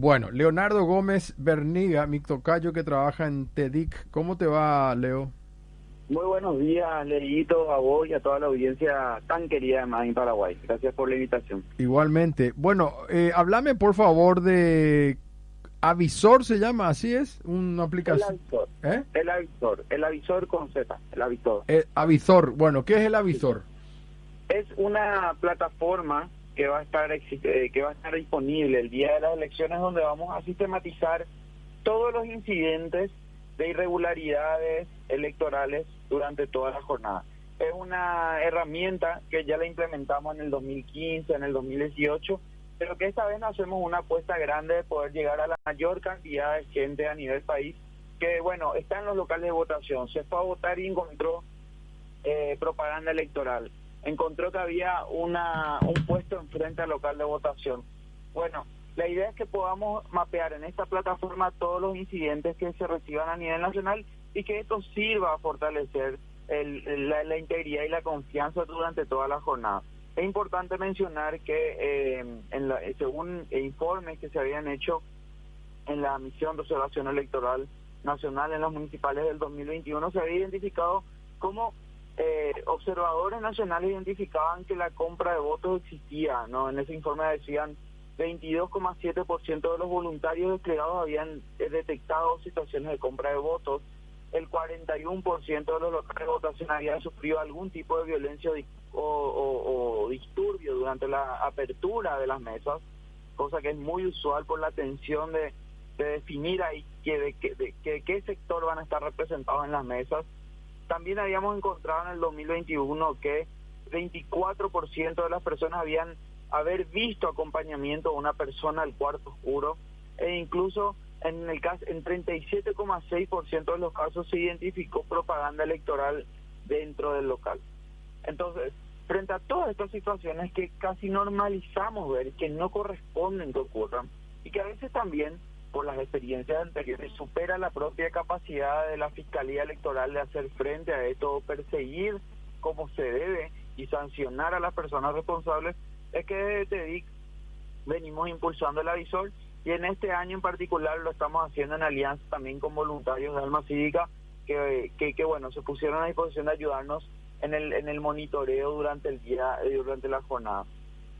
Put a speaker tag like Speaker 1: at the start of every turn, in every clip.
Speaker 1: Bueno, Leonardo Gómez Berniga, mi tocayo que trabaja en TEDIC. ¿Cómo te va, Leo?
Speaker 2: Muy buenos días, Leito, a vos y a toda la audiencia tan querida de en Paraguay. Gracias por la invitación.
Speaker 1: Igualmente. Bueno, eh, háblame por favor de Avisor, se llama, así es, una aplicación.
Speaker 2: El avisor. ¿Eh? El avisor, el avisor con Z, el avisor.
Speaker 1: El avisor, bueno, ¿qué es el avisor?
Speaker 2: Es una plataforma que va a estar eh, que va a estar disponible el día de las elecciones donde vamos a sistematizar todos los incidentes de irregularidades electorales durante toda la jornada. Es una herramienta que ya la implementamos en el 2015, en el 2018, pero que esta vez hacemos una apuesta grande de poder llegar a la mayor cantidad de gente a nivel país que, bueno, está en los locales de votación, se fue a votar y encontró eh, propaganda electoral encontró que había una, un enfrente al local de votación. Bueno, la idea es que podamos mapear en esta plataforma todos los incidentes que se reciban a nivel nacional y que esto sirva a fortalecer el, la, integridad y la confianza durante toda la jornada. Es importante mencionar que eh, en la, según informes que se habían hecho en la misión de observación electoral nacional en las municipales del 2021 se había identificado como eh, observadores nacionales identificaban que la compra de votos existía, ¿no? En ese informe decían 22,7% de los voluntarios desplegados habían eh, detectado situaciones de compra de votos, el 41% de los locales de votación habían sufrido algún tipo de violencia o, disturbio durante la apertura de las mesas, cosa que es muy usual por la tensión de, definir ahí que, de, que, qué sector van a estar representados en las mesas también habíamos encontrado en el 2021 que 24% de las personas habían haber visto acompañamiento de una persona al cuarto oscuro e incluso en el caso en 37,6% de los casos se identificó propaganda electoral dentro del local. Entonces, frente a todas estas situaciones que casi normalizamos ver que no corresponden que ocurran y que a veces también por las experiencias anteriores supera la propia capacidad de la Fiscalía Electoral de hacer frente a esto, perseguir como se debe y sancionar a las personas responsables, es que desde TEDIC venimos impulsando el avisor y en este año en particular lo estamos haciendo en alianza también con voluntarios de Alma Cívica que, que, bueno, se pusieron a disposición de ayudarnos en el, en el monitoreo durante el día, eh, durante la jornada.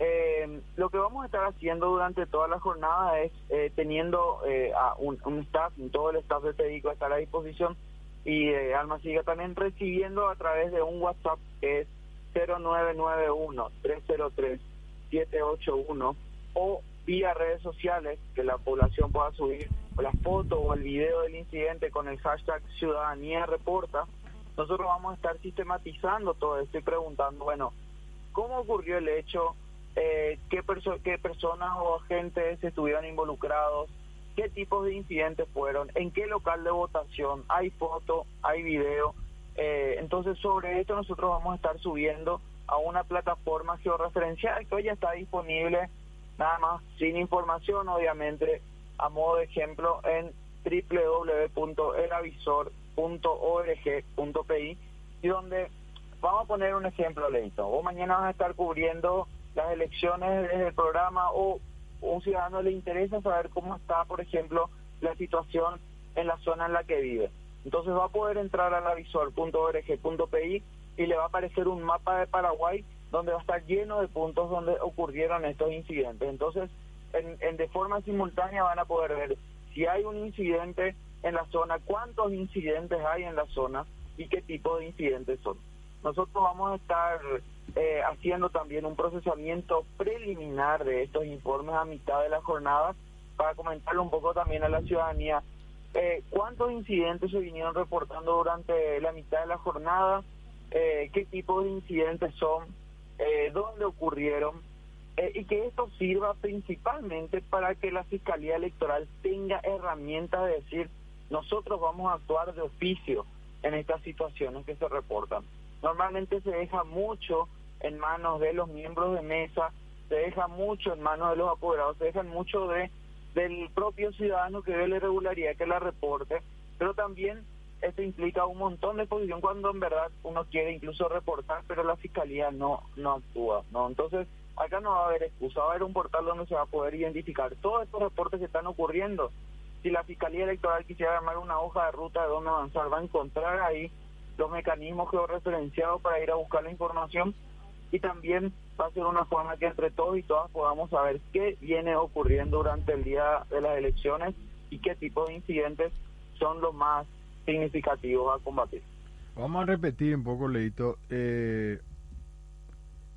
Speaker 2: Eh, lo que vamos a estar haciendo durante toda la jornada es eh, teniendo eh, a un, staff, todo el staff de Pedico estar a disposición y eh, Alma Siga también recibiendo a través de un WhatsApp que es 0991-303-781 o vía redes sociales que la población pueda subir la foto o el video del incidente con el hashtag Ciudadanía Reporta. Nosotros vamos a estar sistematizando todo esto y preguntando, bueno, ¿cómo ocurrió el hecho? Eh, qué, qué personas o agentes estuvieron involucrados, qué tipos de incidentes fueron, en qué local de votación, hay foto, hay video. Eh, entonces sobre esto nosotros vamos a estar subiendo a una plataforma georreferencial que hoy está disponible, nada más sin información, obviamente, a modo de ejemplo, en www.elavisor.org.pi y donde vamos a poner un ejemplo, Leito. O mañana vas a estar cubriendo las elecciones desde el programa o un ciudadano le interesa saber cómo está, por ejemplo, la situación en la zona en la que vive. Entonces va a poder entrar a lavisor.org.pi y le va a aparecer un mapa de Paraguay donde va a estar lleno de puntos donde ocurrieron estos incidentes. Entonces, en, de forma simultánea van a poder ver si hay un incidente en la zona, cuántos incidentes hay en la zona y qué tipo de incidentes son. Nosotros vamos a estar eh, haciendo también un procesamiento preliminar de estos informes a mitad de la jornada para comentarle un poco también a la ciudadanía eh, cuántos incidentes se vinieron reportando durante la mitad de la jornada, eh, qué tipo de incidentes son, dónde ocurrieron y que esto sirva principalmente para que la Fiscalía Electoral tenga herramientas de decir nosotros vamos a actuar de oficio en estas situaciones que se reportan. Normalmente se deja mucho en manos de los miembros de mesa, se deja mucho en manos de los apoderados, se deja mucho de del propio ciudadano que ve la irregularidad que la reporte, pero también esto implica un montón de posición cuando en verdad uno quiere incluso reportar, pero la fiscalía no no actúa, ¿no? Entonces, acá no va a haber excusa, va a haber un portal donde se va a poder identificar todos estos reportes que están ocurriendo. Si la Fiscalía Electoral quisiera armar una hoja de ruta de dónde avanzar, va a encontrar ahí los mecanismos georreferenciados para ir a buscar la información y también va a ser una forma que entre todos y todas podamos saber qué viene ocurriendo durante el día de las elecciones y qué tipo de incidentes son los más significativos a combatir.
Speaker 1: Vamos a repetir un poco, Leito. Eh,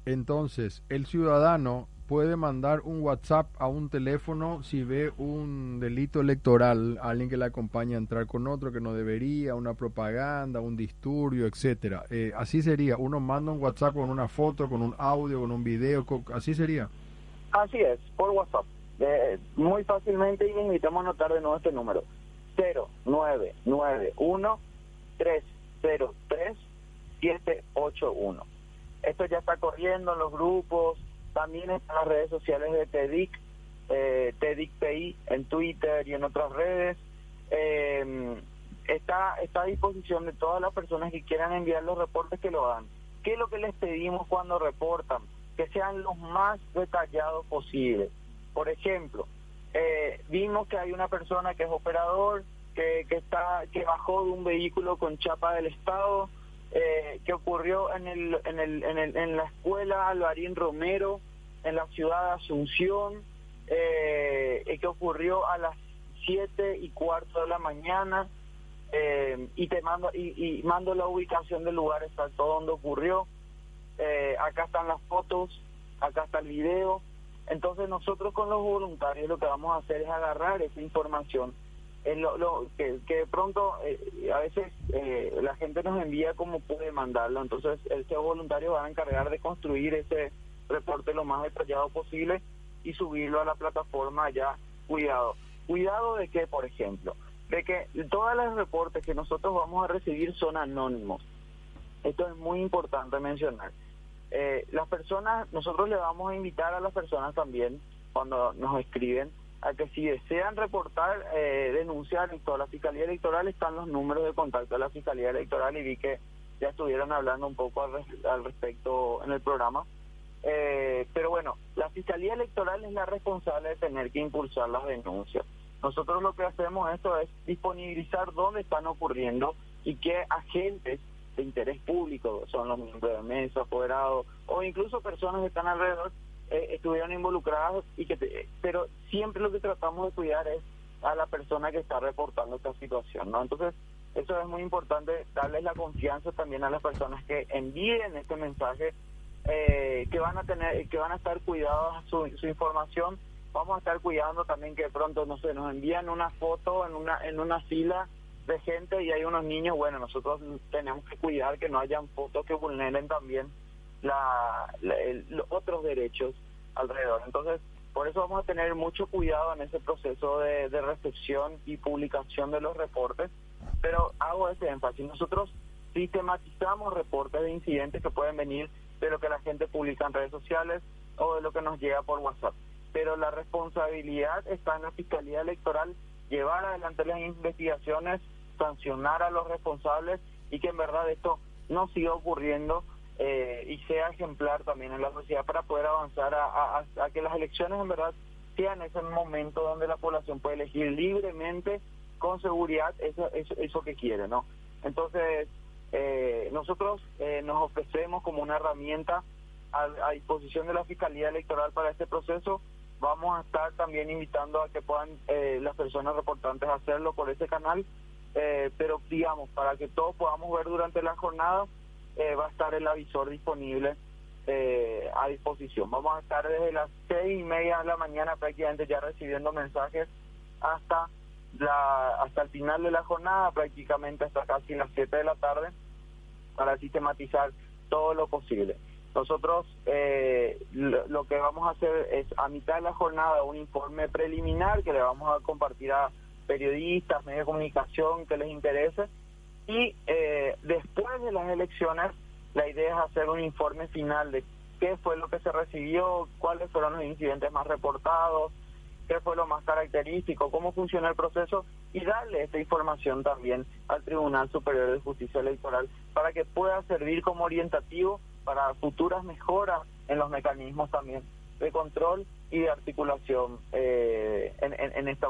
Speaker 1: entonces, el ciudadano puede mandar un WhatsApp a un teléfono si ve un delito electoral, alguien que le acompaña a entrar con otro que no debería, una propaganda, un disturbio, etcétera. Eh, así sería. Uno manda un WhatsApp con una foto, con un audio, con un video, así sería.
Speaker 2: Así es, por WhatsApp. Eh, muy fácilmente y invitamos a anotar de nuevo este número. 0991 303 781 esto ya está corriendo en los grupos, también en las redes sociales de TEDIC, eh, TEDICPI en Twitter y en otras redes. Eh, está, está a disposición de todas las personas que quieran enviar los reportes que lo hagan. ¿Qué es lo que les pedimos cuando reportan? Que sean los más detallados posibles. Por ejemplo, eh, vimos que hay una persona que es operador, que, que, está, que bajó de un vehículo con chapa del Estado, eh, que ocurrió en, el, en, el, en, el, en la escuela Alvarín Romero, en la ciudad de Asunción, eh, que ocurrió a las siete y cuarto de la mañana, eh, y te mando y, y, mando la ubicación del lugar exacto donde ocurrió. Eh, acá están las fotos, acá está el video. Entonces nosotros con los voluntarios lo que vamos a hacer es agarrar esa información lo, lo, que, que de pronto eh, a veces eh, la gente nos envía como puede mandarlo, entonces el CEO voluntario va a encargar de construir ese reporte lo más detallado posible y subirlo a la plataforma ya. Cuidado, cuidado de que, por ejemplo, de que todos los reportes que nosotros vamos a recibir son anónimos. Esto es muy importante mencionar. Eh, las personas, nosotros le vamos a invitar a las personas también cuando nos escriben a que si desean reportar, eh, denunciar en toda la Fiscalía Electoral, están los números de contacto de la Fiscalía Electoral y vi que ya estuvieron hablando un poco al, respecto en el programa. Eh, pero bueno, la Fiscalía Electoral es la responsable de tener que impulsar las denuncias. Nosotros lo que hacemos esto es disponibilizar dónde están ocurriendo y qué agentes de interés público, son los miembros de mesa, apoderados o incluso personas que están alrededor, eh, estuvieron involucrados y que pero siempre lo que tratamos de cuidar es a la persona que está reportando esta situación no entonces eso es muy importante darles la confianza también a las personas que envíen este mensaje eh, que van a tener que van a estar cuidados su, su información. Vamos a estar cuidando también que pronto no sé nos envían una foto en una en una fila de gente y hay unos niños. Bueno nosotros tenemos que cuidar que no hayan fotos que vulneren también la, los otros derechos alrededor. Entonces, por eso vamos a tener mucho cuidado en ese proceso de recepción y publicación de los reportes, pero hago ese énfasis. Nosotros sistematizamos reportes de incidentes que pueden venir de lo que la gente publica en redes sociales o de lo que nos llega por WhatsApp. Pero la responsabilidad está en la Fiscalía Electoral llevar adelante las investigaciones, sancionar a los responsables y que en verdad esto no siga ocurriendo eh, y sea ejemplar también en la sociedad para poder avanzar a, que las elecciones en verdad sean ese momento donde la población puede elegir libremente, con seguridad, eso, eso, eso que quiere, ¿no? Entonces, eh, nosotros eh, nos ofrecemos como una herramienta a, disposición de la Fiscalía Electoral para este proceso. Vamos a estar también invitando a que puedan las personas reportantes hacerlo por ese canal, pero digamos, para que todos podamos ver durante la jornada eh, va a estar el avisor disponible eh, a disposición. Vamos a estar desde las seis y media de la mañana prácticamente ya recibiendo mensajes hasta la hasta el final de la jornada, prácticamente hasta casi las siete de la tarde, para sistematizar todo lo posible. Nosotros eh, lo, lo, que vamos a hacer es a mitad de la jornada un informe preliminar que le vamos a compartir a periodistas, medios de comunicación que les interese y eh, después de las elecciones, la idea es hacer un informe final de qué fue lo que se recibió, cuáles fueron los incidentes más reportados, qué fue lo más característico, cómo funciona el proceso y darle esta información también al Tribunal Superior de Justicia Electoral para que pueda servir como orientativo para futuras mejoras en los mecanismos también de control y de articulación eh, en, en, en esta materia.